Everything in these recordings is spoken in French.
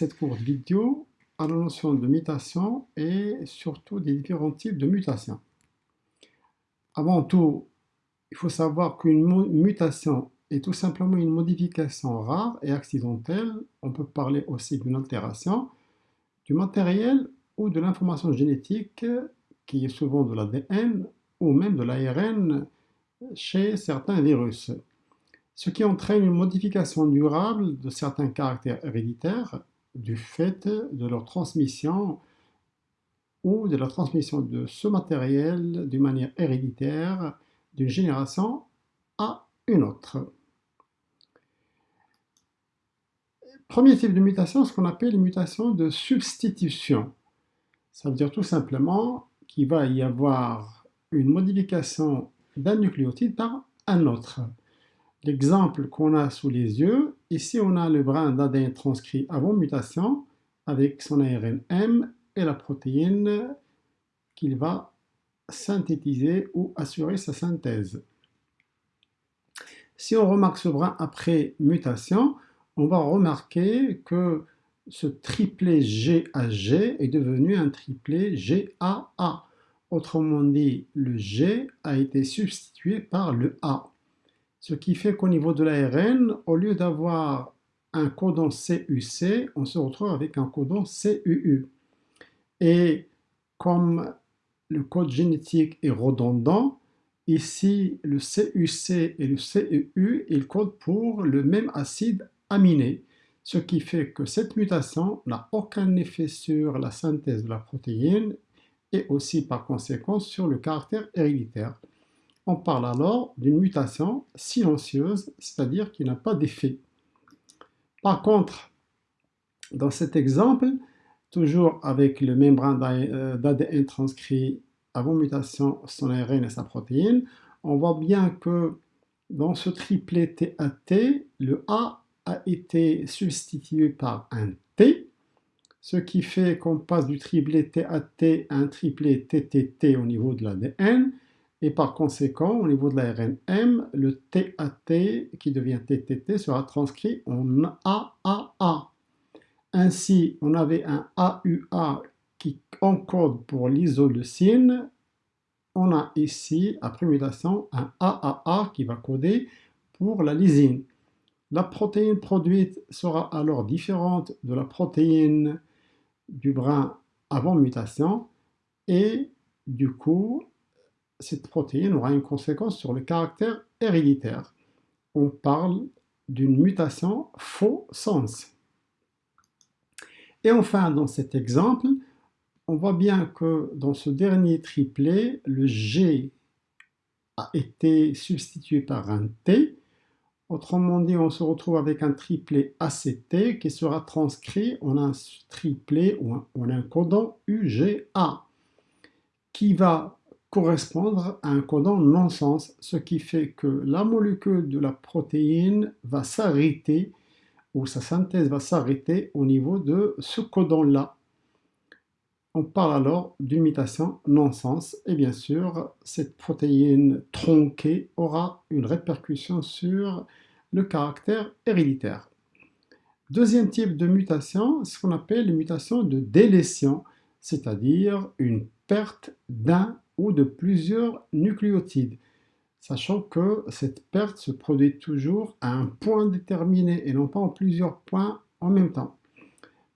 cette courte vidéo à la notion de mutation et surtout des différents types de mutations. Avant tout, il faut savoir qu'une mutation est tout simplement une modification rare et accidentelle, on peut parler aussi d'une altération, du matériel ou de l'information génétique qui est souvent de l'ADN ou même de l'ARN chez certains virus, ce qui entraîne une modification durable de certains caractères héréditaires du fait de leur transmission ou de la transmission de ce matériel d'une manière héréditaire d'une génération à une autre. Premier type de mutation, ce qu'on appelle une mutation de substitution. Ça veut dire tout simplement qu'il va y avoir une modification d'un nucléotide par un autre. L'exemple qu'on a sous les yeux, ici on a le brin d'ADN transcrit avant mutation avec son ARN et la protéine qu'il va synthétiser ou assurer sa synthèse. Si on remarque ce brin après mutation, on va remarquer que ce triplet GAG est devenu un triplet GAA. Autrement dit, le G a été substitué par le A. Ce qui fait qu'au niveau de l'ARN, au lieu d'avoir un codon CUC, on se retrouve avec un codon CUU. Et comme le code génétique est redondant, ici le CUC et le CUU, ils codent pour le même acide aminé, ce qui fait que cette mutation n'a aucun effet sur la synthèse de la protéine et aussi par conséquent sur le caractère héréditaire. On parle alors d'une mutation silencieuse, c'est-à-dire qui n'a pas d'effet. Par contre, dans cet exemple, toujours avec le membrane d'ADN transcrit avant mutation son ARN et sa protéine, on voit bien que dans ce triplet TAT, le A a été substitué par un T, ce qui fait qu'on passe du triplet TAT à un triplet TTT au niveau de l'ADN, et par conséquent, au niveau de l'ARN M, le TAT qui devient TTT sera transcrit en AAA. Ainsi, on avait un AUA qui encode pour l'isoleucine. On a ici, après mutation, un AAA qui va coder pour la lysine. La protéine produite sera alors différente de la protéine du brin avant mutation et du coup, cette protéine aura une conséquence sur le caractère héréditaire. On parle d'une mutation faux sens. Et enfin, dans cet exemple, on voit bien que dans ce dernier triplet, le G a été substitué par un T. Autrement dit, on se retrouve avec un triplet ACT qui sera transcrit en un triplet ou en un codon UGA qui va correspondre à un codon non-sens, ce qui fait que la molécule de la protéine va s'arrêter ou sa synthèse va s'arrêter au niveau de ce codon-là. On parle alors d'une mutation non-sens et bien sûr cette protéine tronquée aura une répercussion sur le caractère héréditaire. Deuxième type de mutation, ce qu'on appelle une mutation de délétion, c'est-à-dire une perte d'un de plusieurs nucléotides, sachant que cette perte se produit toujours à un point déterminé et non pas en plusieurs points en même temps.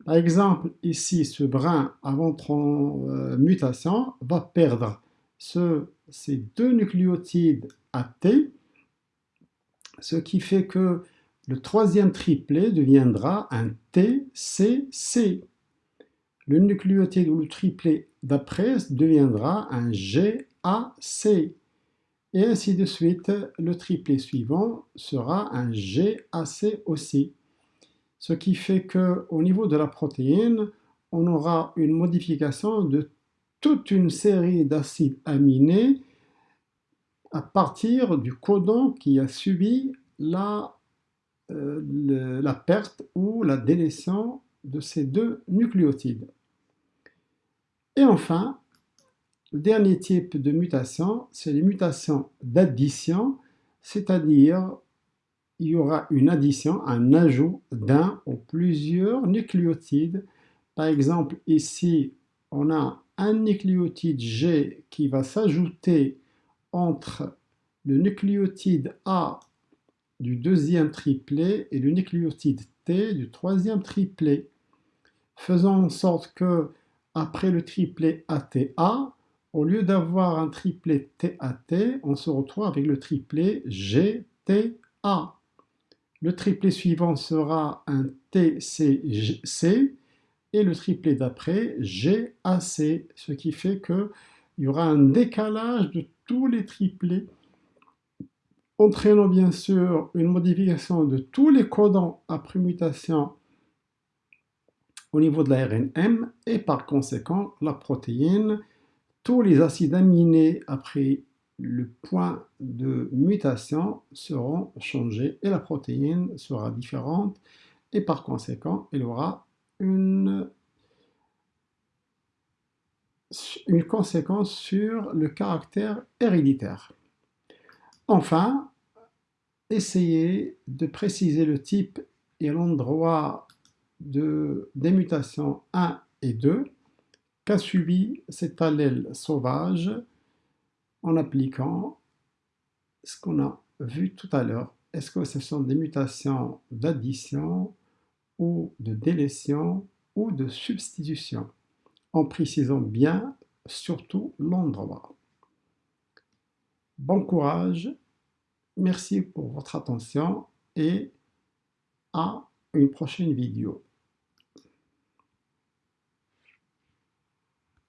Par exemple, ici, ce brin avant euh, mutation va perdre ces deux nucléotides AT, ce qui fait que le troisième triplet deviendra un TCC. Le nucléotide ou le triplet d'après deviendra un GAC. Et ainsi de suite, le triplet suivant sera un GAC aussi. Ce qui fait qu'au niveau de la protéine, on aura une modification de toute une série d'acides aminés à partir du codon qui a subi la, euh, perte ou la délétion de ces deux nucléotides. Et enfin, le dernier type de mutation, c'est les mutations d'addition, c'est-à-dire il y aura une addition, un ajout d'un ou plusieurs nucléotides. Par exemple, ici, on a un nucléotide G qui va s'ajouter entre le nucléotide A du deuxième triplet et le nucléotide T du troisième triplet, faisant en sorte que après le triplet ATA, au lieu d'avoir un triplet TAT, on se retrouve avec le triplet GTA. Le triplet suivant sera un TCC et le triplet d'après GAC, ce qui fait qu'il y aura un décalage de tous les triplets entraînant bien sûr une modification de tous les codons à prémutation au niveau de l'ARNM et par conséquent la protéine, tous les acides aminés après le point de mutation seront changés et la protéine sera différente et par conséquent il aura une, une conséquence sur le caractère héréditaire. Enfin, essayez de préciser le type et l'endroit de, des mutations 1 et 2 qu'a subi cet allèle sauvage en appliquant ce qu'on a vu tout à l'heure. Est-ce que ce sont des mutations d'addition ou de délétion ou de substitution? En précisant bien surtout l'endroit. Bon courage, merci pour votre attention et à une prochaine vidéo.